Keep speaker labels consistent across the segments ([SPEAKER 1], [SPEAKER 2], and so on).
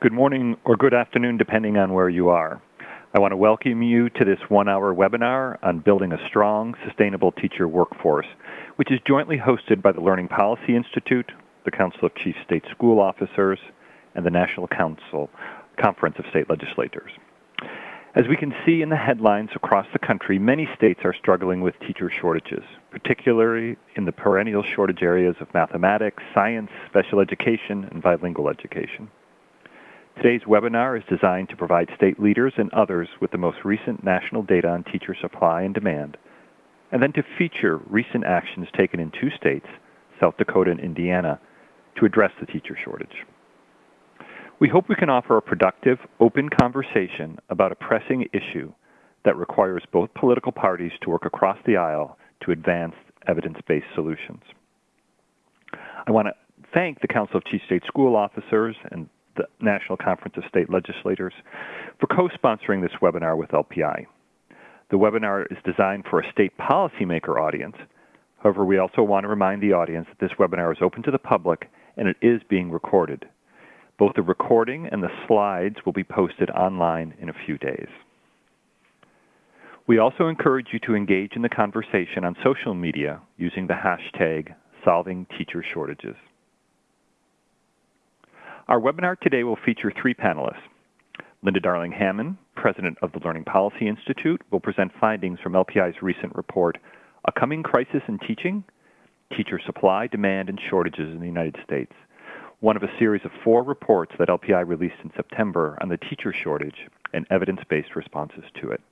[SPEAKER 1] Good morning or good afternoon, depending on where you are. I want to welcome you to this one-hour webinar on building a strong, sustainable teacher workforce, which is jointly hosted by the Learning Policy Institute, the Council of Chief State School Officers, and the National Council Conference of State Legislators. As we can see in the headlines across the country, many states are struggling with teacher shortages, particularly in the perennial shortage areas of mathematics, science, special education, and bilingual education. Today's webinar is designed to provide state leaders and others with the most recent national data on teacher supply and demand, and then to feature recent actions taken in two states, South Dakota and Indiana, to address the teacher shortage. We hope we can offer a productive, open conversation about a pressing issue that requires both political parties to work across the aisle to advance evidence-based solutions. I want to thank the Council of Chief State School Officers and the National Conference of State Legislators for co-sponsoring this webinar with LPI. The webinar is designed for a state policymaker audience. However, we also want to remind the audience that this webinar is open to the public and it is being recorded. Both the recording and the slides will be posted online in a few days. We also encourage you to engage in the conversation on social media using the hashtag Solving Teacher Shortages. Our webinar today will feature three panelists. Linda Darling Hammond, President of the Learning Policy Institute, will present findings from LPI's recent report, A Coming Crisis in Teaching, Teacher Supply, Demand, and Shortages in the United States one of a series of four reports that LPI released in September on the teacher shortage and evidence-based responses to it.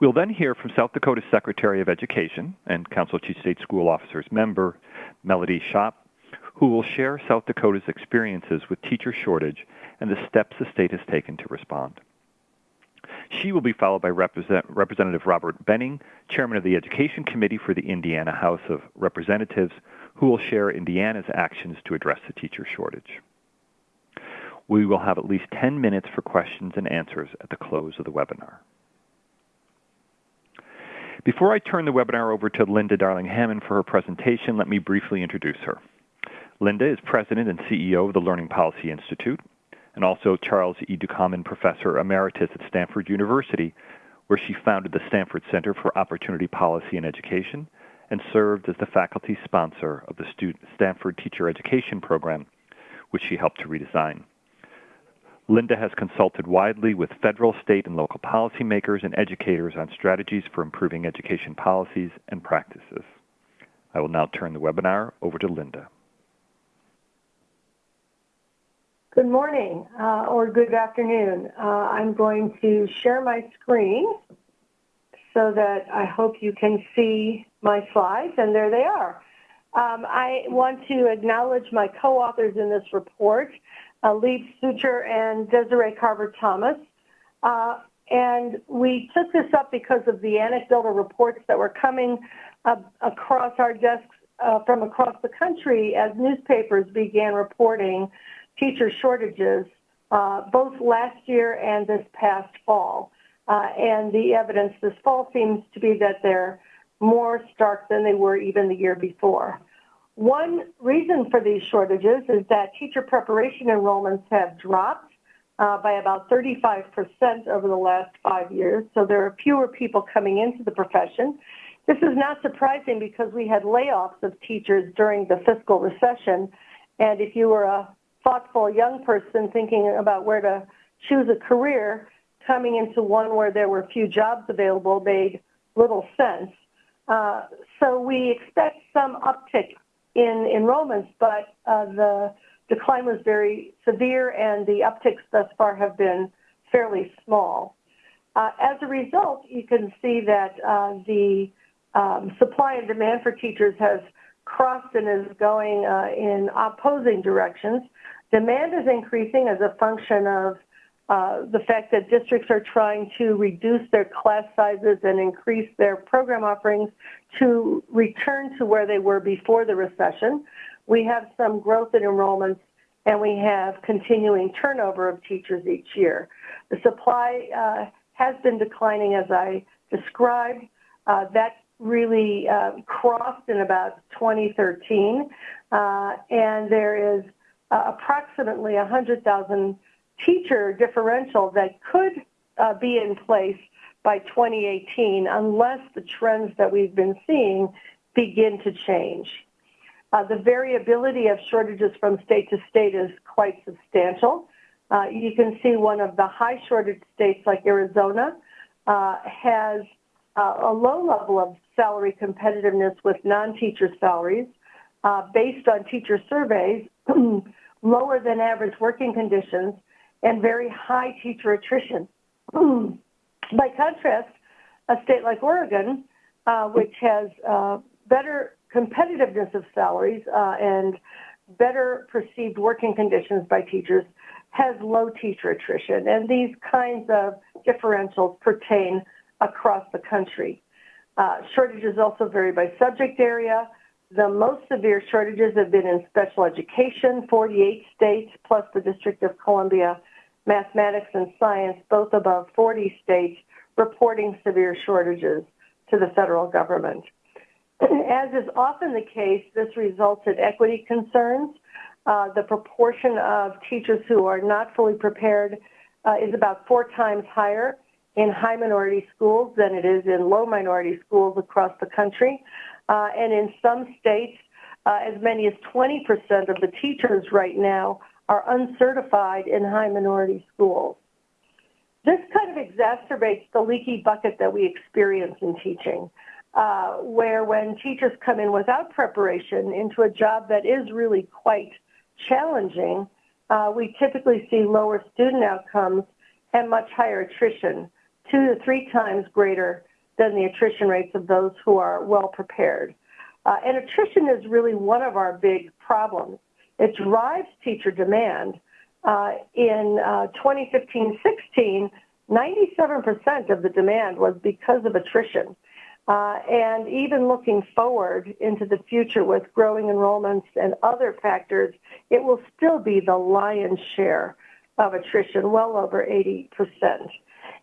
[SPEAKER 1] We'll then hear from South Dakota Secretary of Education and Council Chief State School Officers member, Melody Schopp, who will share South Dakota's experiences with teacher shortage and the steps the state has taken to respond. She will be followed by Represent Representative Robert Behning, Chairman of the Education Committee for the Indiana House of Representatives, who will share Indiana's actions to address the teacher shortage. We will have at least 10 minutes for questions and answers at the close of the webinar. Before I turn the webinar over to Linda Darling Hammond for her presentation, let me briefly introduce her. Linda is President and CEO of the Learning Policy Institute, and also Charles E. Ducommun Professor Emeritus at Stanford University, where she founded the Stanford Center for Opportunity Policy and Education and served as the faculty sponsor of the Stanford Teacher Education Program, which she helped to redesign. Linda has consulted widely with federal, state, and local policymakers and educators on strategies for improving education policies and practices. I will now turn the webinar over to Linda.
[SPEAKER 2] Good morning uh, or good afternoon. Uh, I'm going to share my screen so that I hope you can see my slides, and there they are. Um, I want to acknowledge my co-authors in this report, uh, Leib Sutcher and Desiree Carver-Thomas. Uh, and we took this up because of the anecdotal reports that were coming across our desks uh, from across the country as newspapers began reporting teacher shortages uh, both last year and this past fall. Uh, and the evidence this fall seems to be that they're more stark than they were even the year before. One reason for these shortages is that teacher preparation enrollments have dropped uh, by about 35% over the last five years. So there are fewer people coming into the profession. This is not surprising because we had layoffs of teachers during the fiscal recession. And if you were a thoughtful young person thinking about where to choose a career, coming into one where there were few jobs available made little sense. Uh, so we expect some uptick in enrollments, but uh, the decline was very severe and the upticks thus far have been fairly small. Uh, as a result, you can see that uh, the um, supply and demand for teachers has crossed and is going uh, in opposing directions. Demand is increasing as a function of uh, the fact that districts are trying to reduce their class sizes and increase their program offerings to return to where they were before the recession. We have some growth in enrollments and we have continuing turnover of teachers each year. The supply uh, has been declining as I described. Uh, that really uh, crossed in about 2013 uh, and there is uh, approximately 100,000 teacher differential that could uh, be in place by 2018 unless the trends that we've been seeing begin to change. Uh, the variability of shortages from state to state is quite substantial. Uh, you can see one of the high shortage states like Arizona uh, has uh, a low level of salary competitiveness with non-teacher salaries based on teacher surveys, lower than average working conditions, and very high teacher attrition. By contrast, a state like Oregon, uh, which has uh, better competitiveness of salaries uh, and better perceived working conditions by teachers, has low teacher attrition. And these kinds of differentials pertain across the country. Uh, shortages also vary by subject area. The most severe shortages have been in special education, 48 states, plus the District of Columbia, mathematics and science, both above 40 states, reporting severe shortages to the federal government. As is often the case, this results in equity concerns. Uh, the proportion of teachers who are not fully prepared uh, is about four times higher in high minority schools than it is in low minority schools across the country. Uh, and in some states, uh, as many as 20% of the teachers right now are uncertified in high minority schools. This kind of exacerbates the leaky bucket that we experience in teaching, uh, where when teachers come in without preparation into a job that is really quite challenging, uh, we typically see lower student outcomes and much higher attrition two to three times greater than the attrition rates of those who are well prepared. Uh, and attrition is really one of our big problems. It drives teacher demand. Uh, in 2015-16, 97% of the demand was because of attrition. Uh, and even looking forward into the future with growing enrollments and other factors, it will still be the lion's share of attrition, well over 80%.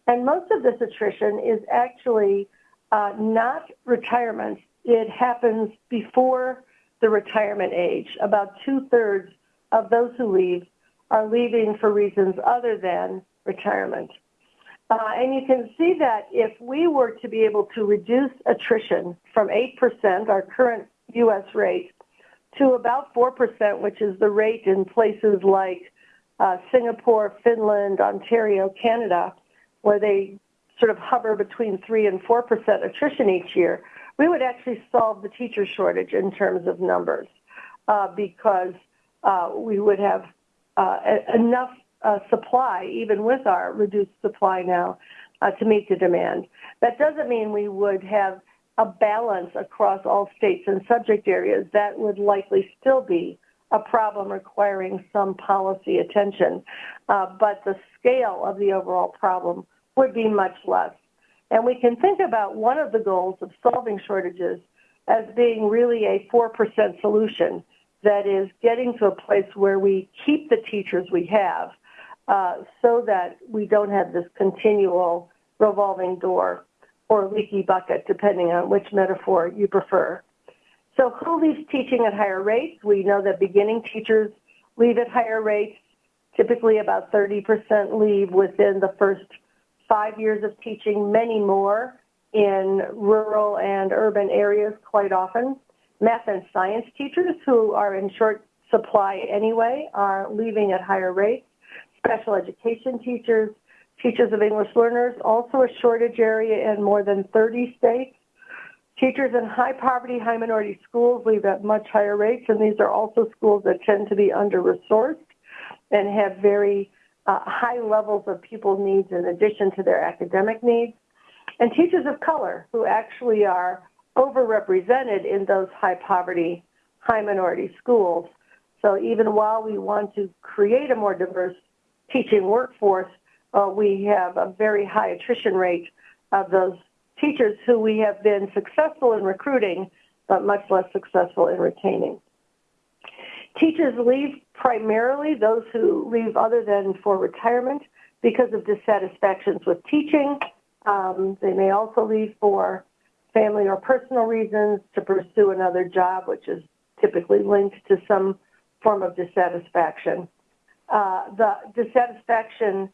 [SPEAKER 2] And most of this attrition is actually uh, not retirement. It happens before the retirement age. About two thirds of those who leave are leaving for reasons other than retirement. Uh, and you can see that if we were to be able to reduce attrition from 8%, our current U.S. rate, to about 4%, which is the rate in places like uh, Singapore, Finland, Ontario, Canada, where they sort of hover between 3 and 4% attrition each year, we would actually solve the teacher shortage in terms of numbers uh, because uh, we would have uh, enough uh, supply, even with our reduced supply now, uh, to meet the demand. That doesn't mean we would have a balance across all states and subject areas. That would likely still be a problem requiring some policy attention. Uh, but the scale of the overall problem would be much less. And we can think about one of the goals of solving shortages as being really a 4% solution. That is getting to a place where we keep the teachers we have uh, so that we don't have this continual revolving door or leaky bucket, depending on which metaphor you prefer. So who leaves teaching at higher rates? We know that beginning teachers leave at higher rates. Typically about 30% leave within the first five years of teaching, many more in rural and urban areas quite often. Math and science teachers who are in short supply anyway are leaving at higher rates. Special education teachers, teachers of English learners, also a shortage area in more than 30 states. Teachers in high poverty, high minority schools leave at much higher rates, and these are also schools that tend to be under-resourced and have very uh, high levels of pupil needs in addition to their academic needs, and teachers of color who actually are overrepresented in those high poverty, high minority schools. So even while we want to create a more diverse teaching workforce, uh, we have a very high attrition rate of those teachers who we have been successful in recruiting, but much less successful in retaining. Teachers leave primarily those who leave other than for retirement because of dissatisfactions with teaching. Um, they may also leave for family or personal reasons to pursue another job, which is typically linked to some form of dissatisfaction. Uh, the dissatisfaction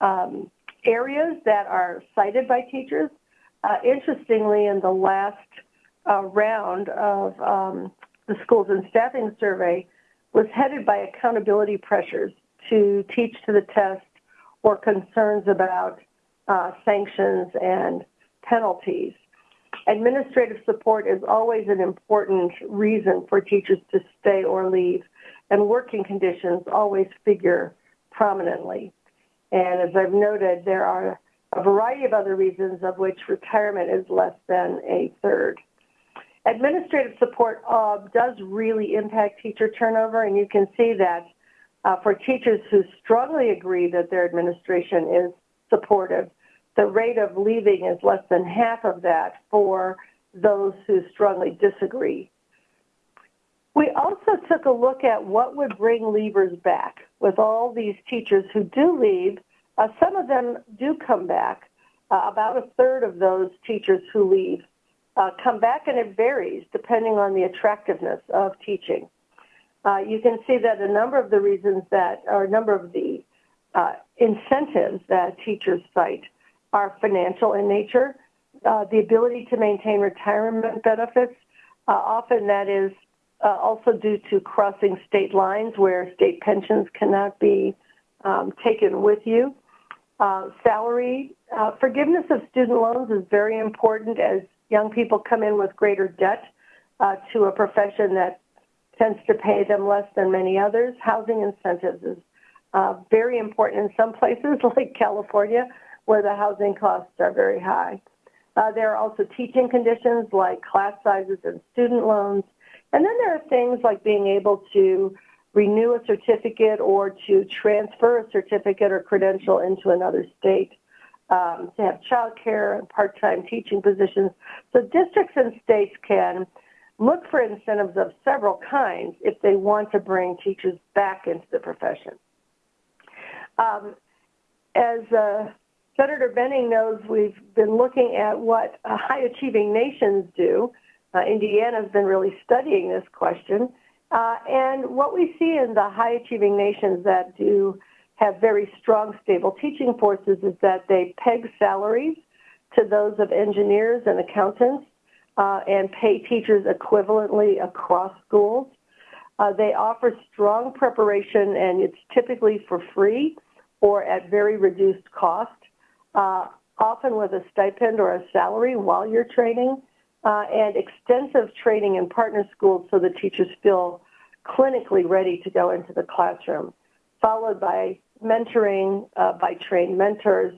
[SPEAKER 2] um, areas that are cited by teachers, uh, interestingly, in the last uh, round of um, the schools and staffing survey, was headed by accountability pressures to teach to the test or concerns about uh, sanctions and penalties. Administrative support is always an important reason for teachers to stay or leave, and working conditions always figure prominently. And as I've noted, there are a variety of other reasons of which retirement is less than a third. Administrative support uh, does really impact teacher turnover, and you can see that uh, for teachers who strongly agree that their administration is supportive, the rate of leaving is less than half of that for those who strongly disagree. We also took a look at what would bring leavers back. With all these teachers who do leave, uh, some of them do come back. Uh, about a third of those teachers who leave uh, come back, and it varies depending on the attractiveness of teaching. Uh, you can see that a number of the reasons that, or a number of the uh, incentives that teachers cite are financial in nature. Uh, the ability to maintain retirement benefits, uh, often that is uh, also due to crossing state lines where state pensions cannot be um, taken with you. Uh, salary, uh, forgiveness of student loans is very important as young people come in with greater debt uh, to a profession that tends to pay them less than many others. Housing incentives is very important in some places like California where the housing costs are very high. Uh, there are also teaching conditions like class sizes and student loans. And then there are things like being able to renew a certificate or to transfer a certificate or credential into another state, um, to have childcare and part-time teaching positions. So districts and states can look for incentives of several kinds if they want to bring teachers back into the profession. Um, as uh, Senator Behning knows we've been looking at what uh, high achieving nations do. Uh, Indiana has been really studying this question. Uh, and what we see in the high achieving nations that do have very strong, stable teaching forces is that they peg salaries to those of engineers and accountants uh, and pay teachers equivalently across schools. Uh, they offer strong preparation and it's typically for free or at very reduced cost uh, often with a stipend or a salary while you're training, uh, and extensive training in partner schools so the teachers feel clinically ready to go into the classroom, followed by mentoring uh, by trained mentors,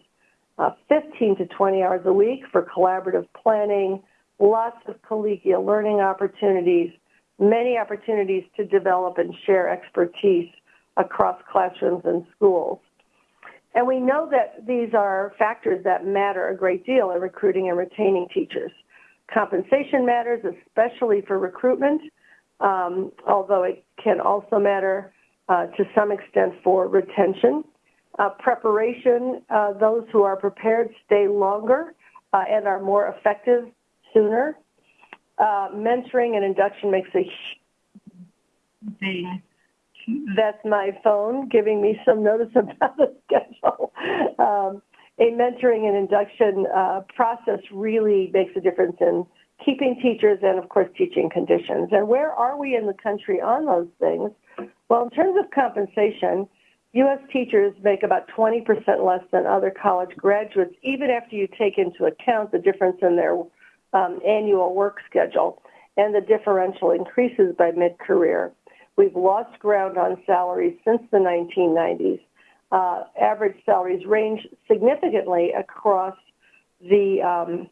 [SPEAKER 2] uh, 15 to 20 hours a week for collaborative planning, lots of collegial learning opportunities, many opportunities to develop and share expertise across classrooms and schools. And we know that these are factors that matter a great deal in recruiting and retaining teachers. Compensation matters, especially for recruitment, um, although it can also matter to some extent for retention. Uh, preparation, uh, those who are prepared stay longer uh, and are more effective sooner. Uh, mentoring and induction makes a thing that's my phone giving me some notice about the schedule. Um, a mentoring and induction uh, process really makes a difference in keeping teachers and, of course, teaching conditions. And where are we in the country on those things? Well, in terms of compensation, U.S. teachers make about 20% less than other college graduates, even after you take into account the difference in their um, annual work schedule, and the differential increases by mid-career. We've lost ground on salaries since the 1990s. Uh, average salaries range significantly across the um,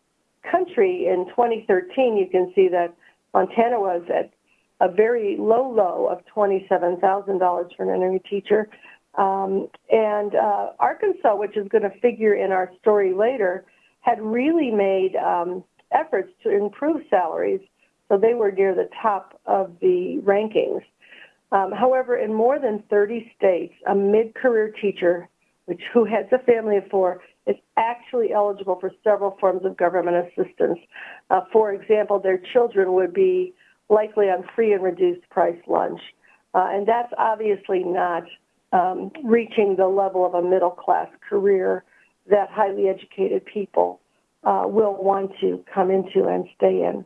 [SPEAKER 2] country. In 2013, you can see that Montana was at a very low low of $27,000 for an entry teacher. Um, and uh, Arkansas, which is going to figure in our story later, had really made um, efforts to improve salaries, so they were near the top of the rankings. Um, however, in more than 30 states, a mid-career teacher, which who has a family of four, is actually eligible for several forms of government assistance. Uh, for example, their children would be likely on free and reduced price lunch. Uh, and that's obviously not um, reaching the level of a middle class career that highly educated people uh, will want to come into and stay in.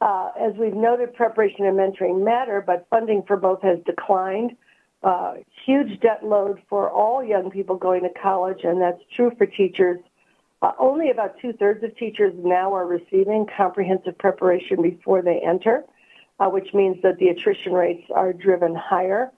[SPEAKER 2] Uh, as we've noted, preparation and mentoring matter, but funding for both has declined. Uh, huge debt load for all young people going to college, and that's true for teachers. Uh, only about two-thirds of teachers now are receiving comprehensive preparation before they enter, uh, which means that the attrition rates are driven higher.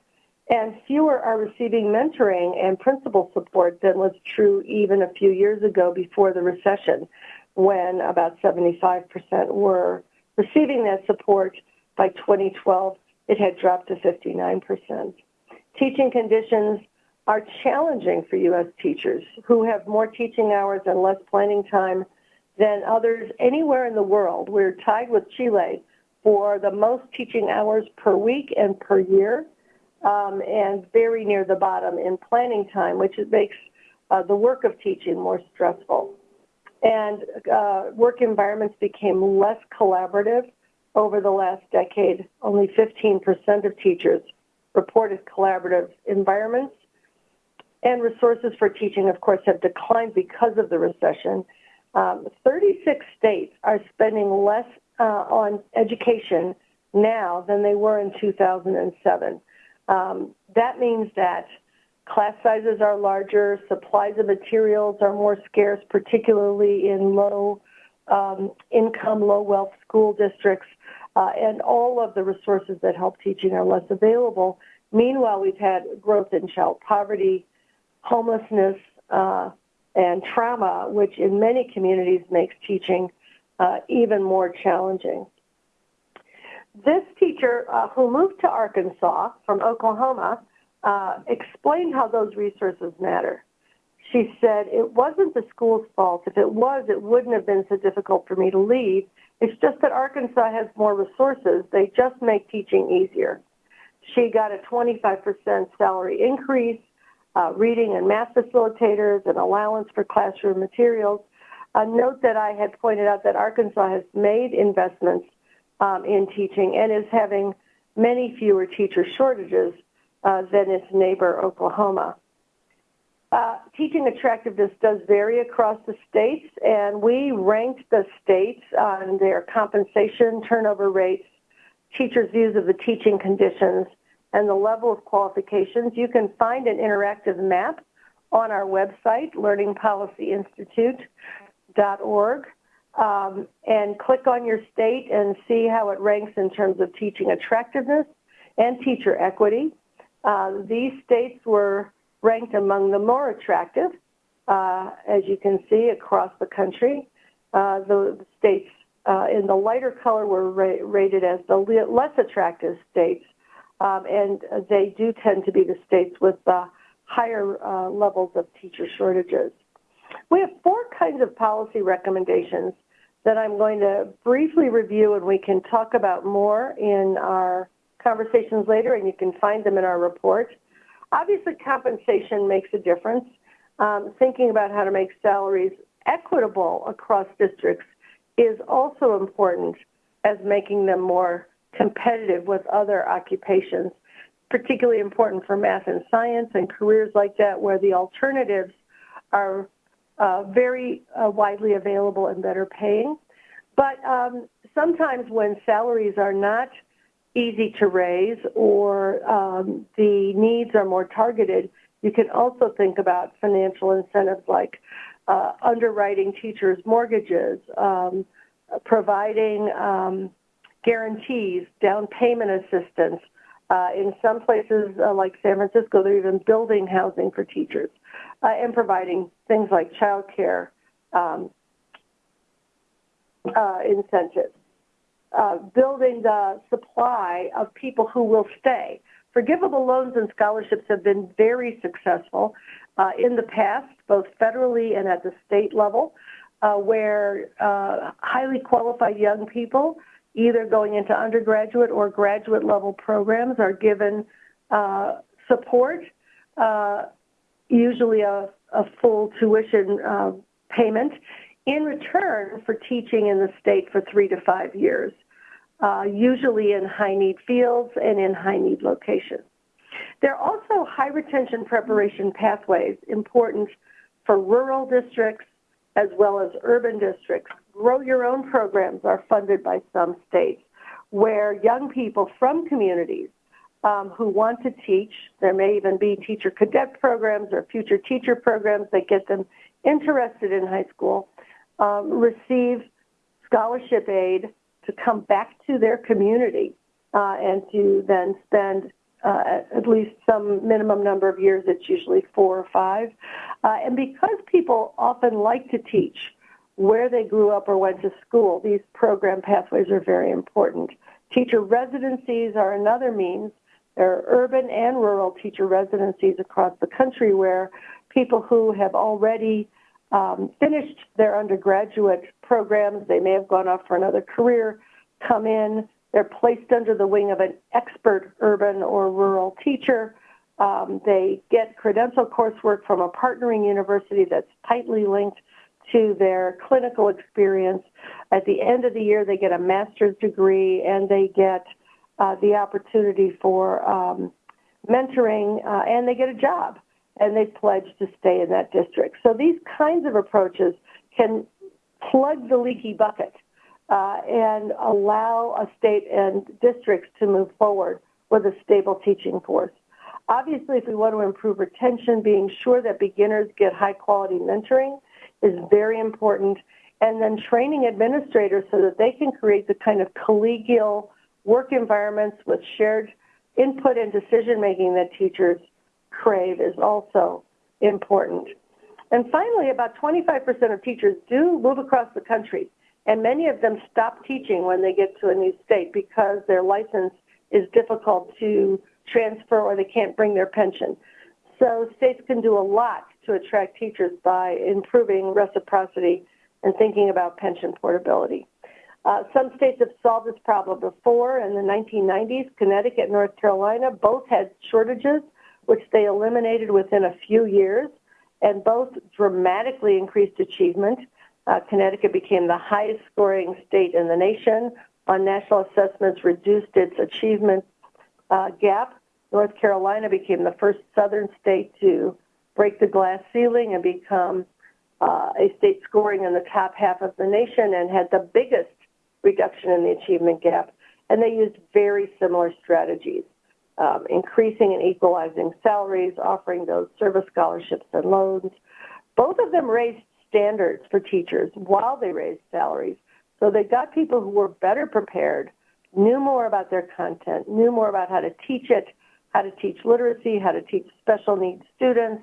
[SPEAKER 2] And fewer are receiving mentoring and principal support than was true even a few years ago before the recession, when about 75% were receiving that support by 2012, it had dropped to 59%. Teaching conditions are challenging for U.S. teachers who have more teaching hours and less planning time than others anywhere in the world. We're tied with Chile for the most teaching hours per week and per year, um, and very near the bottom in planning time, which makes uh, the work of teaching more stressful and uh, work environments became less collaborative over the last decade. Only 15% of teachers reported collaborative environments. And resources for teaching, of course, have declined because of the recession. Um, 36 states are spending less uh, on education now than they were in 2007. Um, that means that Class sizes are larger, supplies of materials are more scarce, particularly in low um, income, low wealth school districts, uh, and all of the resources that help teaching are less available. Meanwhile, we've had growth in child poverty, homelessness, uh, and trauma, which in many communities makes teaching uh, even more challenging. This teacher uh, who moved to Arkansas from Oklahoma uh, explained how those resources matter. She said, it wasn't the school's fault. If it was, it wouldn't have been so difficult for me to leave. It's just that Arkansas has more resources. They just make teaching easier. She got a 25% salary increase, uh, reading and math facilitators, and allowance for classroom materials. A note that I had pointed out that Arkansas has made investments um, in teaching and is having many fewer teacher shortages uh, than its neighbor, Oklahoma. Uh, teaching attractiveness does vary across the states, and we ranked the states on their compensation, turnover rates, teachers' views of the teaching conditions, and the level of qualifications. You can find an interactive map on our website, learningpolicyinstitute.org, um, and click on your state and see how it ranks in terms of teaching attractiveness and teacher equity. Uh, these states were ranked among the more attractive, uh, as you can see across the country. Uh, the, states uh, in the lighter color were ra rated as the less attractive states, um, and they do tend to be the states with the higher uh, levels of teacher shortages. We have four kinds of policy recommendations that I'm going to briefly review and we can talk about more in our conversations later, and you can find them in our report. Obviously, compensation makes a difference. Um, thinking about how to make salaries equitable across districts is also important as making them more competitive with other occupations, particularly important for math and science and careers like that where the alternatives are uh, very uh, widely available and better paying. But um, sometimes when salaries are not easy to raise or um, the needs are more targeted, you can also think about financial incentives like uh, underwriting teachers' mortgages, um, providing um, guarantees, down payment assistance. Uh, in some places uh, like San Francisco, they're even building housing for teachers uh, and providing things like child care um, uh, incentives uh, building the supply of people who will stay. Forgivable loans and scholarships have been very successful uh, in the past, both federally and at the state level, where highly qualified young people, either going into undergraduate or graduate level programs, are given uh, support, uh, usually a, a, full tuition payment, in return for teaching in the state for three to five years. uh, usually in high need fields and in high need locations. There are also high retention preparation pathways important for rural districts as well as urban districts. Grow your own programs are funded by some states where young people from communities um, who want to teach, there may even be teacher cadet programs or future teacher programs that get them interested in high school, um, receive scholarship aid to come back to their community uh, and to then spend uh, at least some minimum number of years, it's usually four or five. Uh, and because people often like to teach where they grew up or went to school, these program pathways are very important. Teacher residencies are another means. There are urban and rural teacher residencies across the country where people who have already um, finished their undergraduate programs, they may have gone off for another career, come in, they're placed under the wing of an expert urban or rural teacher. Um, they get credential coursework from a partnering university that's tightly linked to their clinical experience. At the end of the year, they get a master's degree and they get uh, the opportunity for um, mentoring uh, and they get a job and they pledge to stay in that district. So these kinds of approaches can plug the leaky bucket uh, and allow a state and districts to move forward with a stable teaching force. Obviously, if we want to improve retention, being sure that beginners get high quality mentoring is very important. And then training administrators so that they can create the kind of collegial work environments with shared input and decision making that teachers crave is also important. And finally, about 25% of teachers do move across the country, and many of them stop teaching when they get to a new state because their license is difficult to transfer or they can't bring their pension. So states can do a lot to attract teachers by improving reciprocity and thinking about pension portability. Uh, some states have solved this problem before. In the 1990s, Connecticut and North Carolina both had shortages, which they eliminated within a few years, and both dramatically increased achievement. Uh, Connecticut became the highest scoring state in the nation on national assessments, reduced its achievement uh, gap. North Carolina became the first southern state to break the glass ceiling and become uh, a state scoring in the top half of the nation and had the biggest reduction in the achievement gap. And they used very similar strategies, um, increasing and equalizing salaries, offering those service scholarships and loans. Both of them raised standards for teachers while they raised salaries. So they got people who were better prepared, knew more about their content, knew more about how to teach it, how to teach literacy, how to teach special needs students,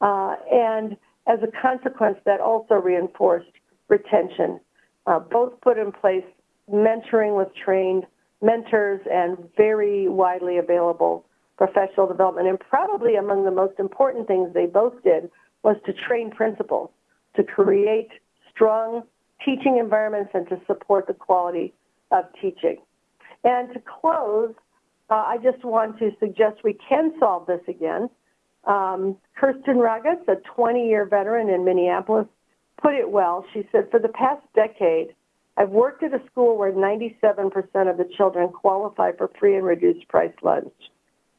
[SPEAKER 2] uh, and as a consequence, that also reinforced retention. Uh, both put in place mentoring with trained mentors and very widely available professional development. And probably among the most important things they both did was to train principals to create strong teaching environments and to support the quality of teaching. And to close, uh, I just want to suggest we can solve this again. Um, Kirsten Ragatz, a 20-year veteran in Minneapolis, put it well. She said, for the past decade, I've worked at a school where 97% of the children qualify for free and reduced price lunch.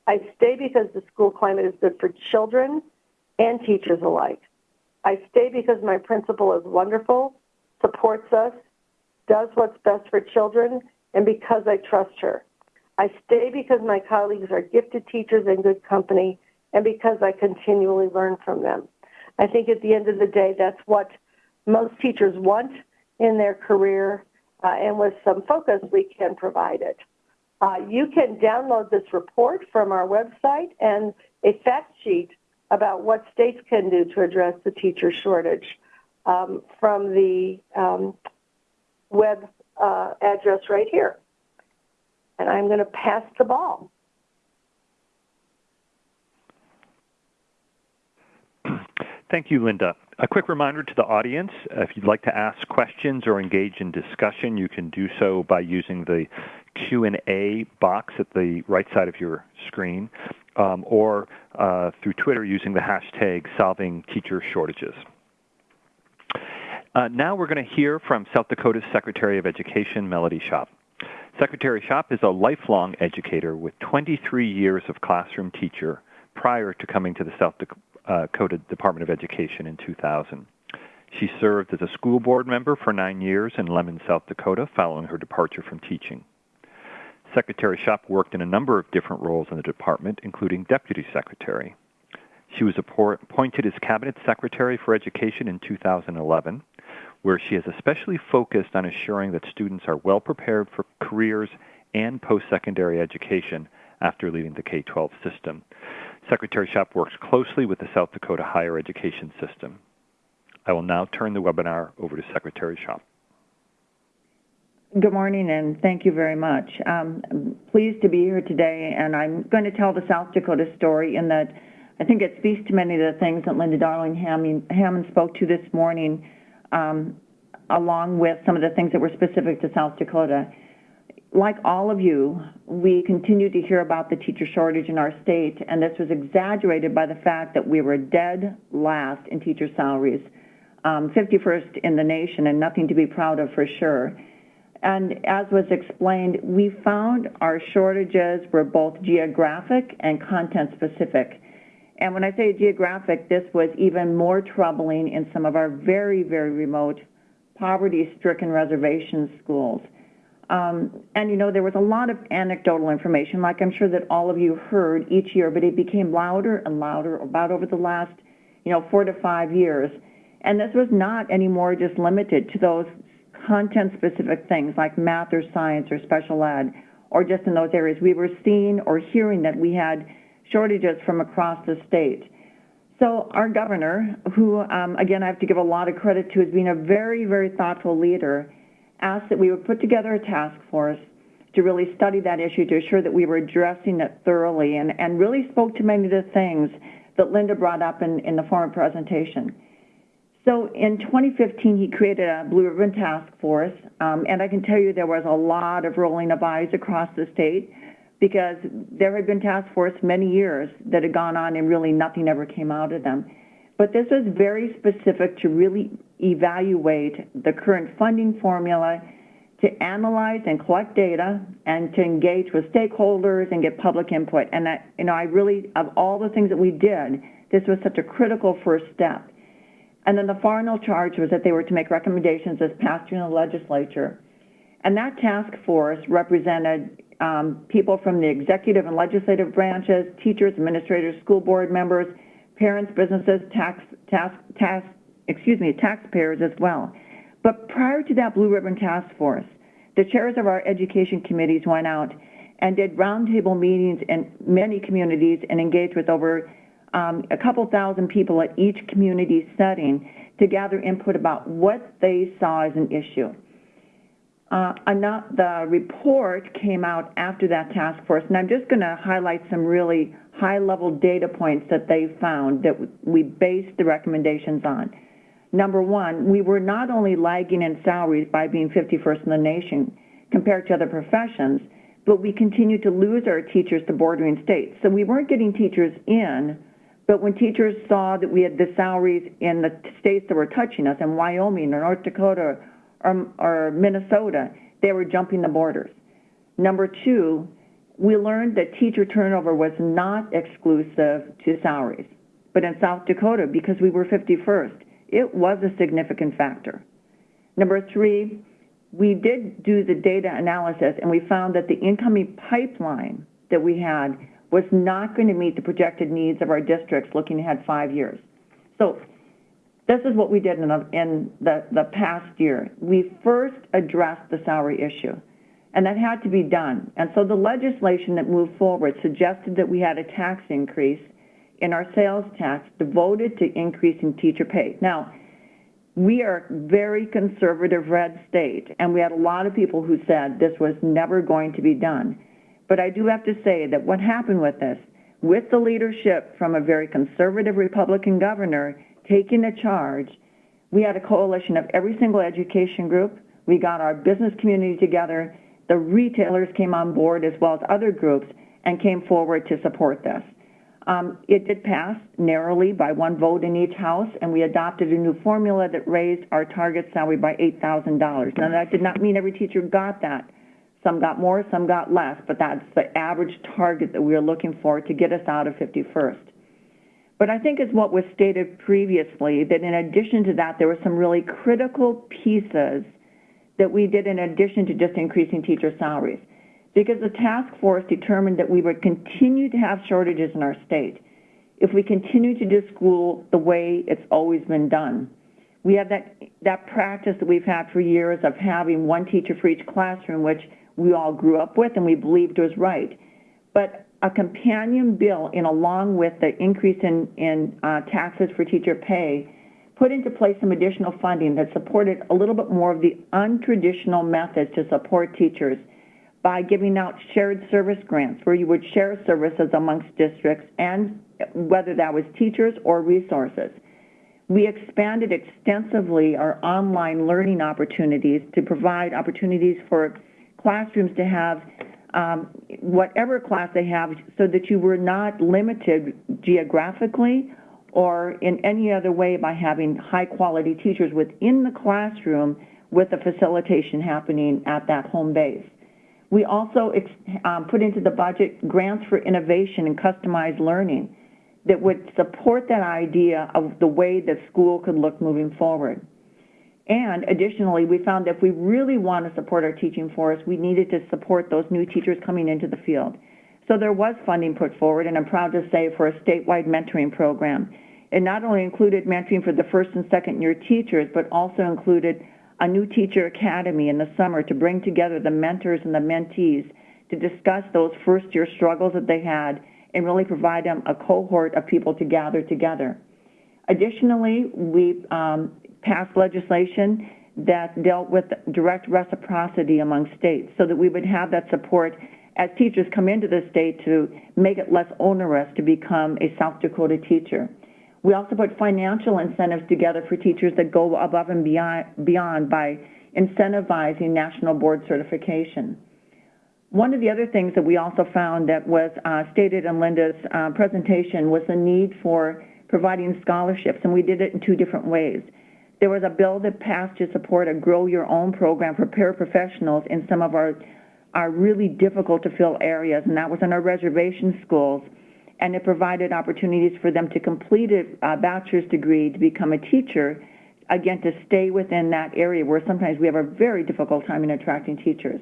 [SPEAKER 2] I stay because the school climate is good for children and teachers alike. I stay because my principal is wonderful, supports us, does what's best for children, and because I trust her. I stay because my colleagues are gifted teachers and good company, and because I continually learn from them. I think at the end of the day, that's what most teachers want in their career, uh, and with some focus, we can provide it. Uh, you can download this report from our website and a fact sheet about what states can do to address the teacher shortage um, from the um, web uh, address right here. And I'm going to pass the ball.
[SPEAKER 1] Thank you, Linda. A quick reminder to the audience, if you'd like to ask questions or engage in discussion, you can do so by using the Q&A box at the right side of your screen um, or uh, through Twitter using the hashtag solving teacher shortages. Uh, now we're going to hear from South Dakota's Secretary of Education, Melody Schopp. Secretary Schopp is a lifelong educator with 23 years of classroom teacher prior to coming to the South Dakota Uh, department of Education in 2000. She served as a school board member for nine years in Lemmon, South Dakota, following her departure from teaching. Secretary Schopp worked in a number of different roles in the department, including deputy secretary. She was appointed as cabinet secretary for education in 2011, where she has especially focused on assuring that students are well prepared for careers and post-secondary education after leaving the K-12 system. Secretary Schopp works closely with the South Dakota higher education system. I will now turn the webinar over to Secretary Schopp.
[SPEAKER 3] Good morning and thank you very much. Um, I'm pleased to be here today and I'm going to tell the South Dakota story in that I think it speaks to many of the things that Linda Darling Hammond spoke to this morning um, along with some of the things that were specific to South Dakota. Like all of you, we continue to hear about the teacher shortage in our state, and this was exaggerated by the fact that we were dead last in teacher salaries, um, 51st in the nation, and nothing to be proud of for sure. And as was explained, we found our shortages were both geographic and content specific. And when I say geographic, this was even more troubling in some of our very, very remote, poverty-stricken reservation schools. Um, and you know, there was a lot of anecdotal information, like I'm sure that all of you heard each year, but it became louder and louder about over the last, you know, four to five years. And this was not anymore just limited to those content specific things like math or science or special ed, or just in those areas. We were seeing or hearing that we had shortages from across the state. So our governor, who um, again I have to give a lot of credit to as being a very, very thoughtful leader, asked that we would put together a task force to really study that issue to assure that we were addressing it thoroughly and, and really spoke to many of the things that Linda brought up in, in the former presentation. So in 2015, he created a Blue Ribbon Task Force, um, and I can tell you there was a lot of rolling of eyes across the state because there had been task force many years that had gone on and really nothing ever came out of them. But this was very specific to really evaluate the current funding formula, to analyze and collect data, and to engage with stakeholders and get public input. And that, you know, I really, of all the things that we did, this was such a critical first step. And then the final charge was that they were to make recommendations as passed through the legislature. And that task force represented um, people from the executive and legislative branches, teachers, administrators, school board members, parents, businesses, tax, task, tax, excuse me, taxpayers as well. But prior to that Blue Ribbon Task Force, the chairs of our education committees went out and did roundtable meetings in many communities and engaged with over um, a couple thousand people at each community setting to gather input about what they saw as an issue. Uh, the report came out after that task force, and I'm just going to highlight some really high-level data points that they found that we based the recommendations on. Number one, we were not only lagging in salaries by being 51st in the nation compared to other professions, but we continued to lose our teachers to bordering states. So we weren't getting teachers in but when teachers saw that we had the salaries in the states that were touching us, in Wyoming or North Dakota or, or Minnesota, they were jumping the borders. Number two, we learned that teacher turnover was not exclusive to salaries. But in South Dakota, because we were 51st, it was a significant factor. Number three, we did do the data analysis and we found that the incoming pipeline that we had was not going to meet the projected needs of our districts looking ahead five years. So this is what we did in, the, in the, the past year. We first addressed the salary issue, and that had to be done. And so the legislation that moved forward suggested that we had a tax increase in our sales tax devoted to increasing teacher pay. Now, we are a very conservative red state, and we had a lot of people who said this was never going to be done. But I do have to say that what happened with this, with the leadership from a very conservative Republican governor taking the charge, we had a coalition of every single education group. We got our business community together. The retailers came on board as well as other groups and came forward to support this. Um, it did pass narrowly by one vote in each house, and we adopted a new formula that raised our target salary by $8,000. Now, that did not mean every teacher got that Some got more, some got less, but that's the average target that we are looking for to get us out of 51st. But I think it's what was stated previously, that in addition to that, there were some really critical pieces that we did in addition to just increasing teacher salaries. Because the task force determined that we would continue to have shortages in our state if we continue to do school the way it's always been done. We have that, that practice that we've had for years of having one teacher for each classroom, which we all grew up with and we believed was right. But a companion bill, in along with the increase in, in uh, taxes for teacher pay, put into place some additional funding that supported a little bit more of the untraditional methods to support teachers by giving out shared service grants where you would share services amongst districts and whether that was teachers or resources. We expanded extensively our online learning opportunities to provide opportunities for classrooms to have um, whatever class they have so that you were not limited geographically or in any other way by having high quality teachers within the classroom with the facilitation happening at that home base. We also um, put into the budget grants for innovation and customized learning that would support that idea of the way that school could look moving forward. And additionally, we found that if we really want to support our teaching force, we needed to support those new teachers coming into the field. So there was funding put forward, and I'm proud to say for a statewide mentoring program. It not only included mentoring for the first and second year teachers, but also included a new teacher academy in the summer to bring together the mentors and the mentees to discuss those first year struggles that they had and really provide them a cohort of people to gather together. Additionally, we um, passed legislation that dealt with direct reciprocity among states so that we would have that support as teachers come into the state to make it less onerous to become a South Dakota teacher. We also put financial incentives together for teachers that go above and beyond, beyond by incentivizing national board certification. One of the other things that we also found that was uh, stated in Linda's uh, presentation was the need for providing scholarships, and we did it in two different ways. There was a bill that passed to support a Grow Your Own program for paraprofessionals in some of our, our really difficult to fill areas, and that was in our reservation schools. And it provided opportunities for them to complete a bachelor's degree to become a teacher, again, to stay within that area where sometimes we have a very difficult time in attracting teachers.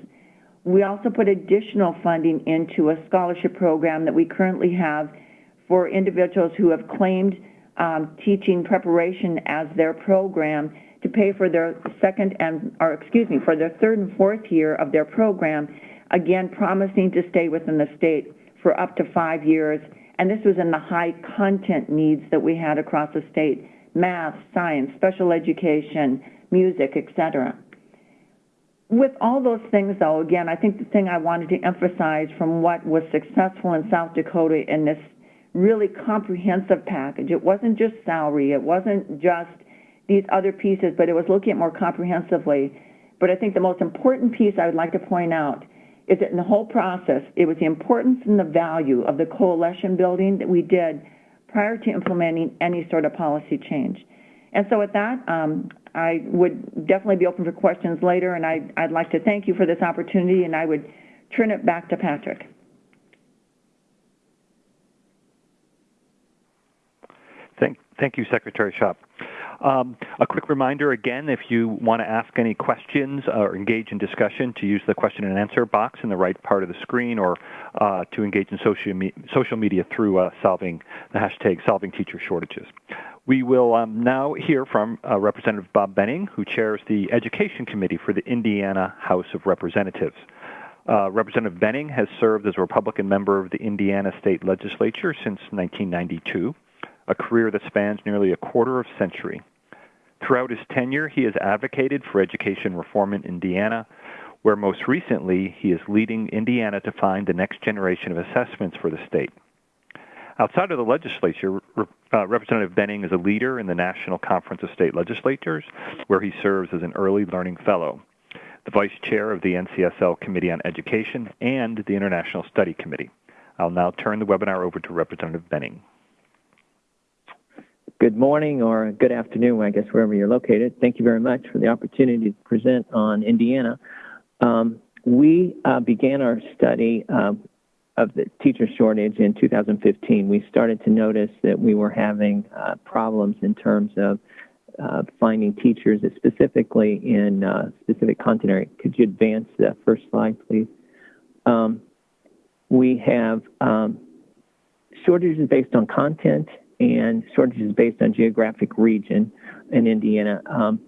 [SPEAKER 3] We also put additional funding into a scholarship program that we currently have for individuals who have claimed um, teaching preparation as their program to pay for their second and, or excuse me, for their third and fourth year of their program, again, promising to stay within the state for up to five years. And this was in the high content needs that we had across the state, math, science, special education, music, etc. With all those things, though, again, I think the thing I wanted to emphasize from what was successful in South Dakota in this really comprehensive package, it wasn't just salary, it wasn't just these other pieces, but it was looking at more comprehensively. But I think the most important piece I would like to point out is that in the whole process, it was the importance and the value of the coalition building that we did prior to implementing any sort of policy change. And so with that, um, I would definitely be open for questions later, and I, I'd like to thank you for this opportunity, and I would turn it back to Patrick.
[SPEAKER 1] Thank, thank you, Secretary Schopp. Um, a quick reminder again, if you want to ask any questions or engage in discussion, to use the question and answer box in the right part of the screen or uh, to engage in social, me social media through uh, solving the hashtag solving teacher shortages. We will um, now hear from uh, Representative Bob Behning, who chairs the Education Committee for the Indiana House of Representatives. Uh, Representative Behning has served as a Republican member of the Indiana State Legislature since 1992, a career that spans nearly a quarter of a century. Throughout his tenure, he has advocated for education reform in Indiana, where most recently he is leading Indiana to find the next generation of assessments for the state. Outside of the legislature, uh, Representative Behning is a leader in the National Conference of State Legislatures, where he serves as an early learning fellow, the vice chair of the NCSL Committee on Education, and the International Study Committee. I'll now turn the webinar over to Representative Behning.
[SPEAKER 4] Good morning or good afternoon, I guess, wherever you're located. Thank you very much for the opportunity to present on Indiana. Um, we uh, began our study um, of the teacher shortage in 2015. We started to notice that we were having uh, problems in terms of uh, finding teachers, specifically in uh, specific content area. Could you advance the first slide, please? Um, we have um, shortages based on content and shortages based on geographic region in Indiana. Um,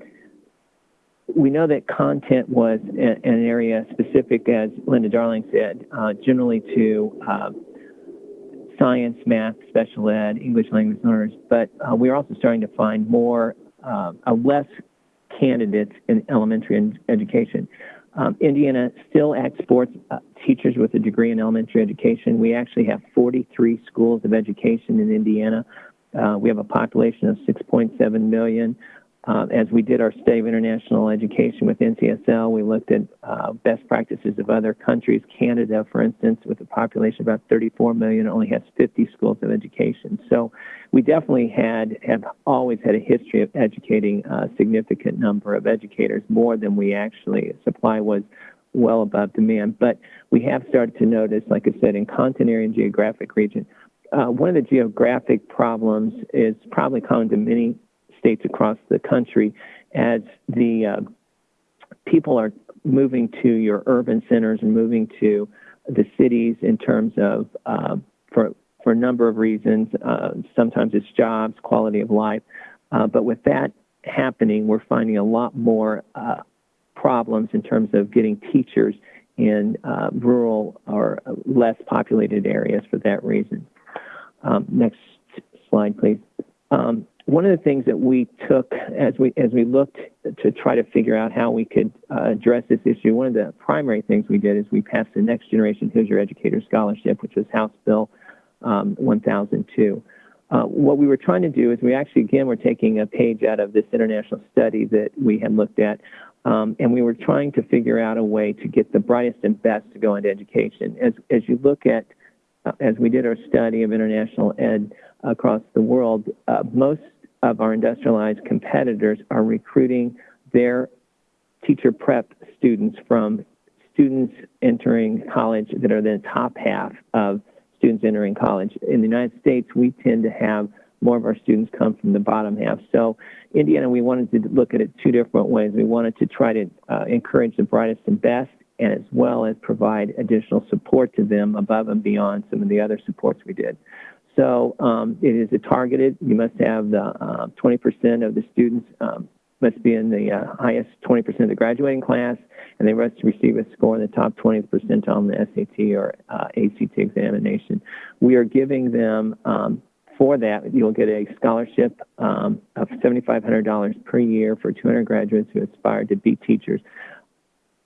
[SPEAKER 4] we know that content was an area specific, as Linda Darling said, uh, generally to uh, science, math, special ed, English language learners, but uh, we're also starting to find more, uh, less candidates in elementary education. Um, Indiana still exports uh, teachers with a degree in elementary education. We actually have 43 schools of education in Indiana. Uh, we have a population of 6.7 million. Uh, as we did our study of international education with NCSL, we looked at uh, best practices of other countries. Canada, for instance, with a population of about 34 million, only has 50 schools of education. So we definitely had have always had a history of educating a significant number of educators, more than we actually supply was well above demand. But we have started to notice, like I said, in content area and geographic region, uh, one of the geographic problems is probably common to many states across the country as the uh, people are moving to your urban centers and moving to the cities in terms of uh, for for a number of reasons. Uh, sometimes it's jobs, quality of life, uh, but with that happening, we're finding a lot more uh, problems in terms of getting teachers in uh, rural or less populated areas for that reason. Um, next slide, please. Um, one of the things that we took as we as we looked to try to figure out how we could uh, address this issue, one of the primary things we did is we passed the Next Generation Hoosier Educator Scholarship, which was House Bill um, 1002. Uh, what we were trying to do is we actually again were taking a page out of this international study that we had looked at, um, and we were trying to figure out a way to get the brightest and best to go into education. As as you look at uh, as we did our study of international ed across the world, uh, most of our industrialized competitors are recruiting their teacher prep students from students entering college that are the top half of students entering college. In the United States, we tend to have more of our students come from the bottom half. So Indiana, we wanted to look at it two different ways. We wanted to try to uh, encourage the brightest and best, and as well as provide additional support to them above and beyond some of the other supports we did. So um, it is a targeted. You must have the uh, 20% of the students um, must be in the uh, highest 20% of the graduating class, and they must receive a score in the top 20th percentile on the SAT or uh, ACT examination. We are giving them um, for that, you'll get a scholarship um, of $7,500 per year for 200 graduates who aspire to be teachers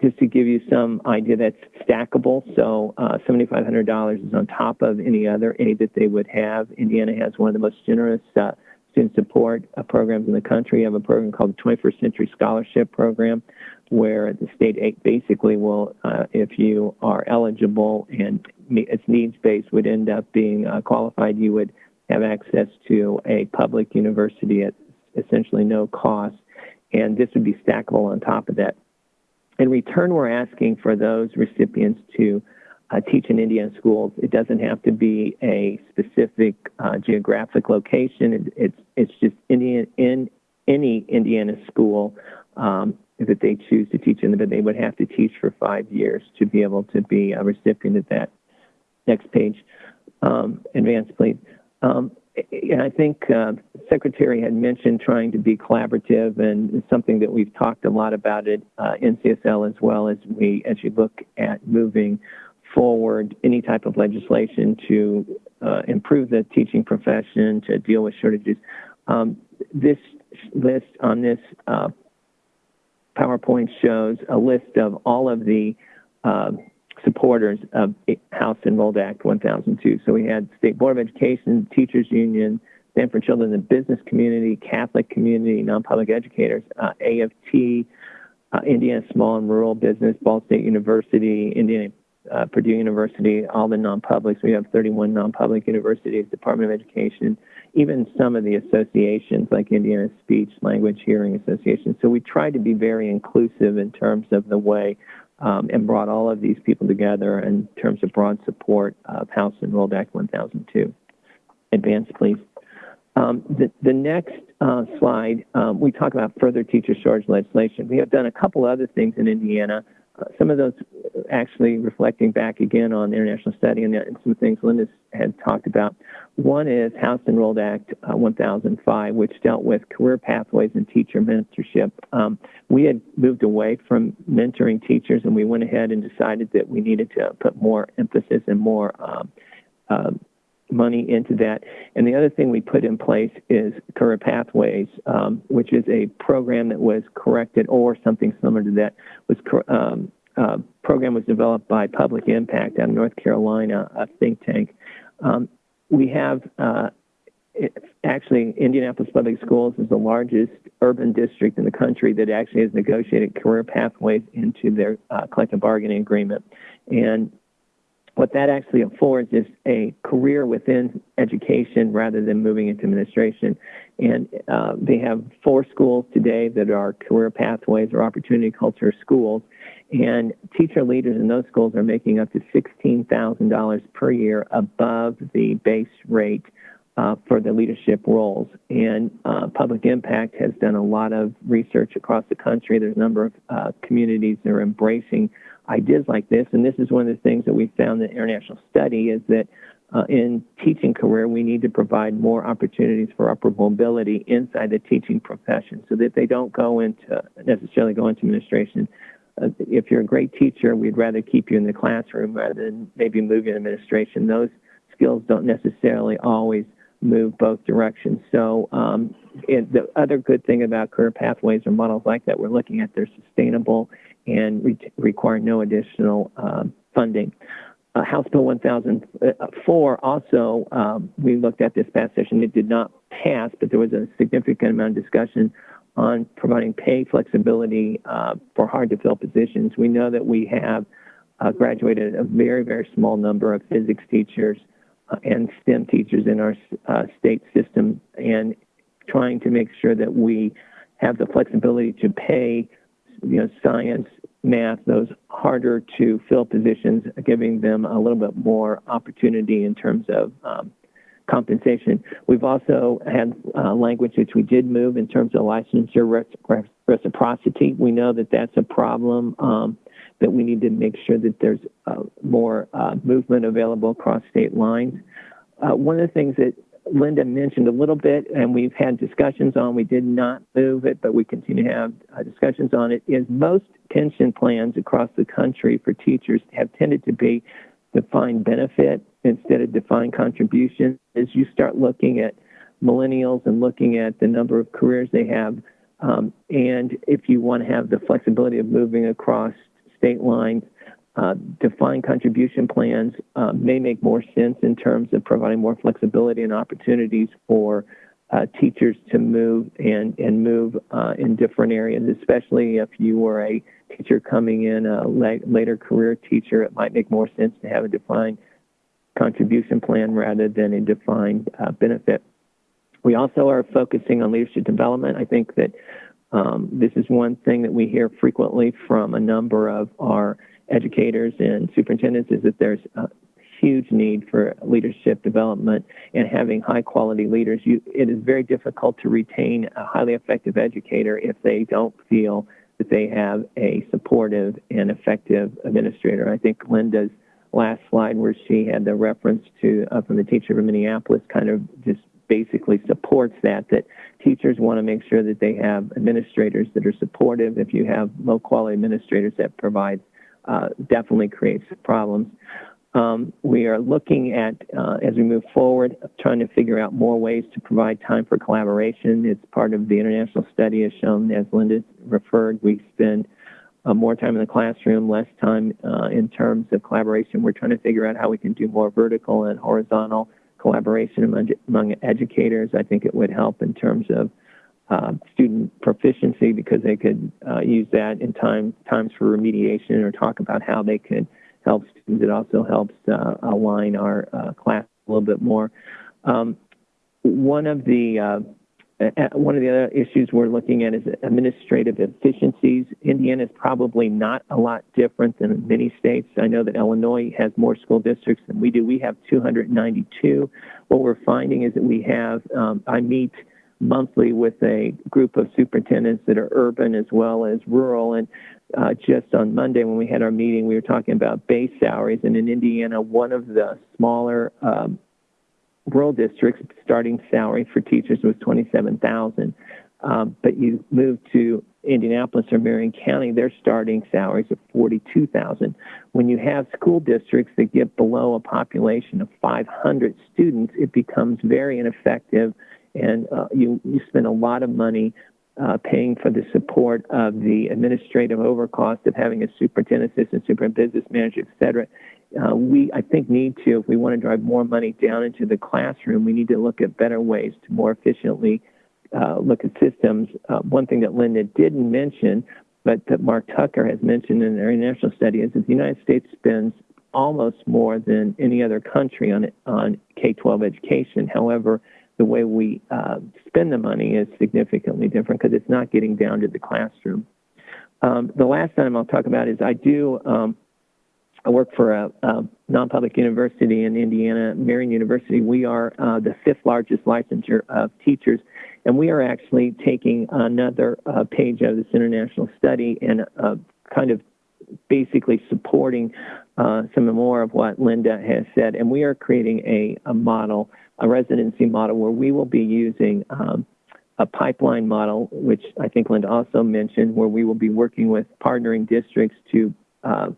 [SPEAKER 4] just to give you some idea that's stackable. So uh, $7,500 is on top of any other aid that they would have. Indiana has one of the most generous uh, student support uh, programs in the country. We have a program called the 21st Century Scholarship Program, where the state basically will, uh, if you are eligible and it's needs-based, would end up being uh, qualified, you would have access to a public university at essentially no cost. And this would be stackable on top of that. In return, we're asking for those recipients to uh, teach in Indiana schools. It doesn't have to be a specific uh, geographic location. It, it's it's just Indian in any Indiana school um, that they choose to teach in, but they would have to teach for five years to be able to be a recipient of that. Next page, um, advance, please. Um, and I think uh, Secretary had mentioned trying to be collaborative, and something that we've talked a lot about at uh, NCSL as well as we, as you look at moving forward any type of legislation to uh, improve the teaching profession, to deal with shortages. Um, this list on this uh, PowerPoint shows a list of all of the uh, supporters of House Enrolled Act 1002. So we had State Board of Education, Teachers Union, Stand for Children, the business community, Catholic community, non-public educators, uh, AFT, uh, Indiana Small and Rural Business, Ball State University, Indiana uh, Purdue University, all the non-publics. We have 31 non-public universities, Department of Education, even some of the associations like Indiana Speech, Language, Hearing Association. So we try to be very inclusive in terms of the way um, and brought all of these people together in terms of broad support of House Enrolled Act 1002. Advance, please. Um, the, the, next uh, slide, um, we talk about further teacher shortage legislation. We have done a couple other things in Indiana some of those actually reflecting back again on the international study and, and some things Linda had talked about. One is House Enrolled Act uh, 1005, which dealt with career pathways and teacher mentorship. Um, we had moved away from mentoring teachers, and we went ahead and decided that we needed to put more emphasis and more um, uh, money into that. And the other thing we put in place is Career Pathways, um, which is a program that was corrected or something similar to that was um, uh, program was developed by Public Impact out of North Carolina, a think tank. Um, we have uh, actually Indianapolis Public Schools is the largest urban district in the country that actually has negotiated career pathways into their uh, collective bargaining agreement. And what that actually affords is a career within education rather than moving into administration. And uh, they have four schools today that are career pathways or opportunity culture schools. And teacher leaders in those schools are making up to $16,000 per year above the base rate uh, for the leadership roles. And uh, Public Impact has done a lot of research across the country. There's a number of uh, communities that are embracing ideas like this. And this is one of the things that we found in the international study is that uh, in teaching career, we need to provide more opportunities for upward mobility inside the teaching profession so that they don't go into necessarily go into administration. Uh, if you're a great teacher, we'd rather keep you in the classroom rather than maybe move you in administration. Those skills don't necessarily always move both directions. So um, the other good thing about career pathways or models like that we're looking at, they're sustainable and re require no additional um, funding. Uh, House Bill 1004 also, um, we looked at this past session. It did not pass, but there was a significant amount of discussion on providing pay flexibility uh, for hard to fill positions. We know that we have uh, graduated a very, very small number of physics teachers uh, and STEM teachers in our uh, state system, and trying to make sure that we have the flexibility to pay you know, science, math, those harder to fill positions, giving them a little bit more opportunity in terms of um, compensation. We've also had uh, language which we did move in terms of licensure reciprocity. We know that that's a problem um, that we need to make sure that there's uh, more uh, movement available across state lines. Uh, one of the things that Linda mentioned a little bit, and we've had discussions on. We did not move it, but we continue to have uh, discussions on it. Is most pension plans across the country for teachers have tended to be defined benefit instead of defined contribution. As you start looking at millennials and looking at the number of careers they have, um, and if you want to have the flexibility of moving across state lines, uh, defined contribution plans uh, may make more sense in terms of providing more flexibility and opportunities for uh, teachers to move and, and move uh, in different areas, especially if you were a teacher coming in, a later career teacher, it might make more sense to have a defined contribution plan rather than a defined uh, benefit. We also are focusing on leadership development. I think that um, this is one thing that we hear frequently from a number of our educators and superintendents is that there's a huge need for leadership development and having high quality leaders. You, it is very difficult to retain a highly effective educator if they don't feel that they have a supportive and effective administrator. I think Linda's last slide where she had the reference to uh, from the teacher from Minneapolis kind of just basically supports that that teachers want to make sure that they have administrators that are supportive if you have low quality administrators that provide uh, definitely creates problems. Um, we are looking at, uh, as we move forward, trying to figure out more ways to provide time for collaboration. It's part of the international study has shown, as Linda referred, we spend uh, more time in the classroom, less time uh, in terms of collaboration. We're trying to figure out how we can do more vertical and horizontal collaboration among, among educators. I think it would help in terms of uh, student proficiency because they could uh, use that in time times for remediation or talk about how they could help students. It also helps uh, align our uh, class a little bit more. Um, one of the uh, one of the other issues we're looking at is administrative efficiencies. Indiana is probably not a lot different than many states. I know that Illinois has more school districts than we do. We have 292. What we're finding is that we have, um, I meet monthly with a group of superintendents that are urban as well as rural. And uh, just on Monday when we had our meeting, we were talking about base salaries. And in Indiana, one of the smaller um, rural districts starting salary for teachers was 27000 um, but you move to Indianapolis or Marion County, their starting salaries are 42000 When you have school districts that get below a population of 500 students, it becomes very ineffective, and uh, you, you spend a lot of money uh, paying for the support of the administrative overcost of having a superintendent, assistant superintendent, business manager, et cetera uh, we, I think, need to, if we want to drive more money down into the classroom, we need to look at better ways to more efficiently uh, look at systems. Uh, one thing that Linda didn't mention, but that Mark Tucker has mentioned in their international study, is that the United States spends almost more than any other country on on K-12 education. However, the way we uh, spend the money is significantly different because it's not getting down to the classroom. Um, the last item I'll talk about is I do um, I work for a, a non-public university in Indiana, Marian University. We are uh, the fifth largest licensure of teachers, and we are actually taking another uh, page of this international study and uh, kind of basically supporting uh, some more of what Linda has said. And we are creating a, a model, a residency model, where we will be using um, a pipeline model, which I think Linda also mentioned, where we will be working with partnering districts to uh,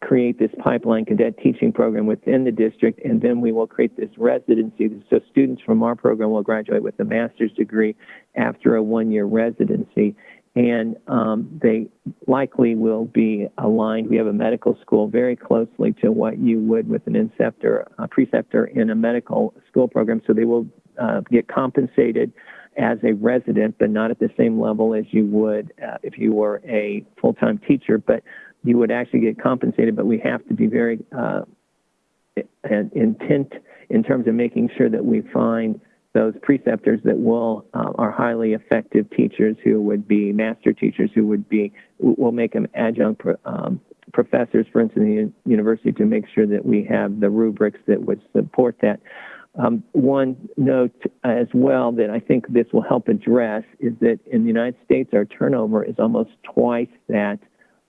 [SPEAKER 4] create this pipeline cadet teaching program within the district, and then we will create this residency. So students from our program will graduate with a master's degree after a one-year residency, and um, they likely will be aligned. We have a medical school very closely to what you would with an inceptor, a preceptor in a medical school program, so they will uh, get compensated as a resident, but not at the same level as you would uh, if you were a full-time teacher. But you would actually get compensated, but we have to be very uh, intent in terms of making sure that we find those preceptors that will uh, are highly effective teachers who would be master teachers who would be will make them adjunct um, professors, for instance, in the university to make sure that we have the rubrics that would support that. Um, one note as well that I think this will help address is that in the United States, our turnover is almost twice that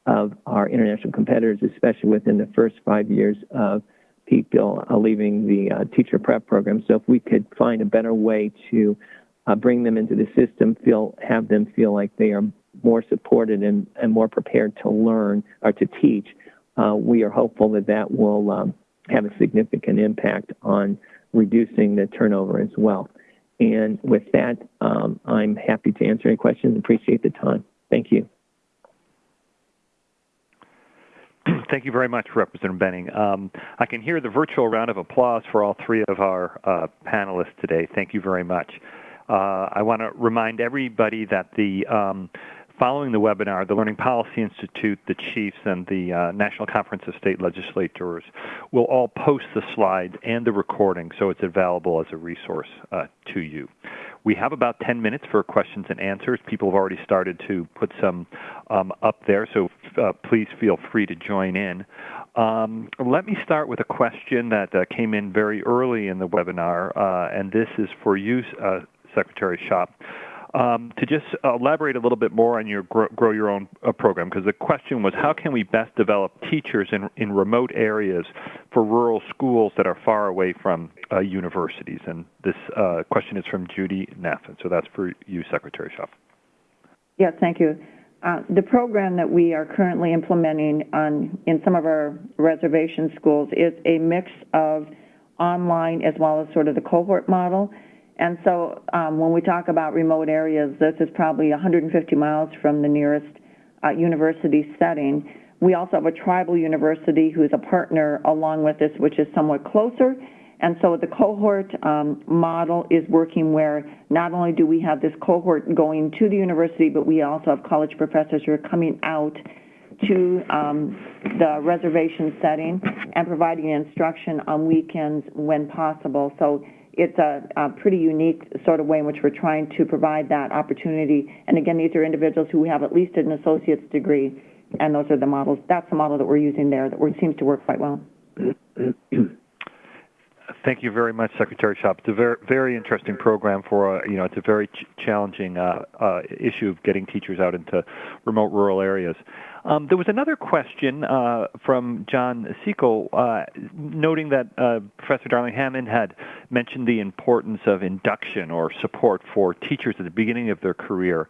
[SPEAKER 4] of our international competitors, especially within the first five years of people uh, leaving the uh, teacher prep program. So if we could find a better way to uh, bring them into the system, feel have them feel like they are more supported and, and more prepared to learn or to teach, uh, we are hopeful that that will um, have a significant impact on reducing the turnover as well. And with that, um, I'm happy to answer any questions. Appreciate the time. Thank you.
[SPEAKER 1] Thank you very much, Representative Behning. Um, I can hear the virtual round of applause for all three of our uh, panelists today. Thank you very much. Uh, I want to remind everybody that the um, following the webinar, the Learning Policy Institute, the chiefs, and the uh, National Conference of State Legislators will all post the slides and the recording so it's available as a resource uh, to you. We have about 10 minutes for questions and answers. People have already started to put some um, up there, so uh, please feel free to join in. Um, let me start with a question that uh, came in very early in the webinar, uh, and this is for you, uh, Secretary Schopp. Um, to just elaborate a little bit more on your Grow, grow Your Own uh, program, because the question was how can we best develop teachers in, in remote areas for rural schools that are far away from uh, universities? And this uh, question is from Judy Neff, and so that's for you, Secretary Schopp.
[SPEAKER 3] Yes, thank you. Uh, the program that we are currently implementing on in some of our reservation schools is a mix of online as well as sort of the cohort model. And so um, when we talk about remote areas, this is probably 150 miles from the nearest uh, university setting. We also have a tribal university who is a partner along with this, which is somewhat closer. And so the cohort um, model is working where not only do we have this cohort going to the university, but we also have college professors who are coming out to um, the reservation setting and providing instruction on weekends when possible. So it's a, a pretty unique sort of way in which we're trying to provide that opportunity. And again, these are individuals who have at least an associate's degree, and those are the models. That's the model that we're using there that seems to work quite well.
[SPEAKER 1] Thank you very much, Secretary Schopp. It's a very, very interesting program for, uh, you know, it's a very ch- challenging uh, uh, issue of getting teachers out into remote rural areas. Um, there was another question uh, from John Seco uh, noting that uh, Professor Darling Hammond had mentioned the importance of induction or support for teachers at the beginning of their career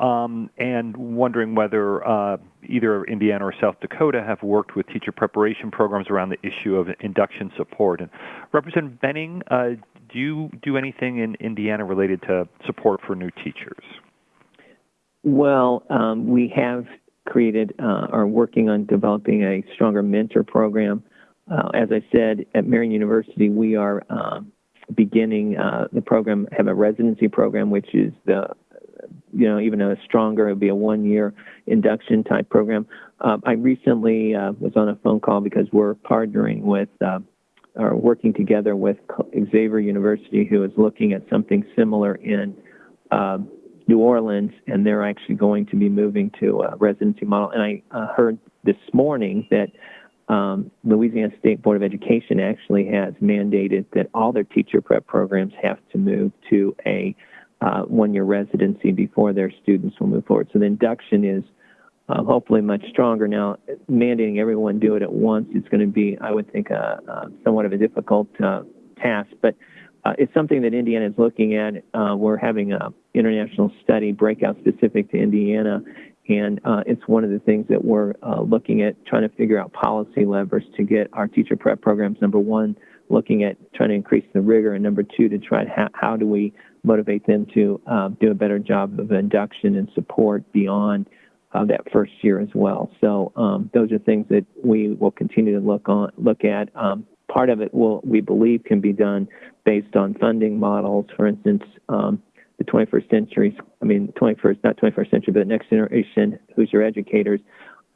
[SPEAKER 1] um, and wondering whether uh, either Indiana or South Dakota have worked with teacher preparation programs around the issue of induction support. And Representative Behning, uh, do you do anything in Indiana related to support for new teachers?
[SPEAKER 4] Well, um, we have created uh, are working on developing a stronger mentor program. Uh, as I said, at Marian University, we are um, beginning uh, the program, have a residency program, which is the you know, even a stronger, it would be a one-year induction type program. Um, I recently uh, was on a phone call because we're partnering with uh, or working together with Xavier University, who is looking at something similar in uh, New Orleans, and they're actually going to be moving to a residency model. And I uh, heard this morning that um, Louisiana State Board of Education actually has mandated that all their teacher prep programs have to move to a uh, one-year residency before their students will move forward. So the induction is uh, hopefully much stronger. Now, mandating everyone do it at once is going to be, I would think, a, a somewhat of a difficult uh, task, but uh, it's something that Indiana is looking at. Uh, we're having an international study breakout specific to Indiana, and uh, it's one of the things that we're looking at trying to figure out policy levers to get our teacher prep programs, number one, looking at trying to increase the rigor, and number two, to try how, how do we motivate them to um, do a better job of induction and support beyond uh, that first year as well. So um, those are things that we will continue to look on look at. Um, part of it will we believe can be done based on funding models. For instance, um, the 21st century, I mean 21st, not 21st century, but next generation, Hoosier educators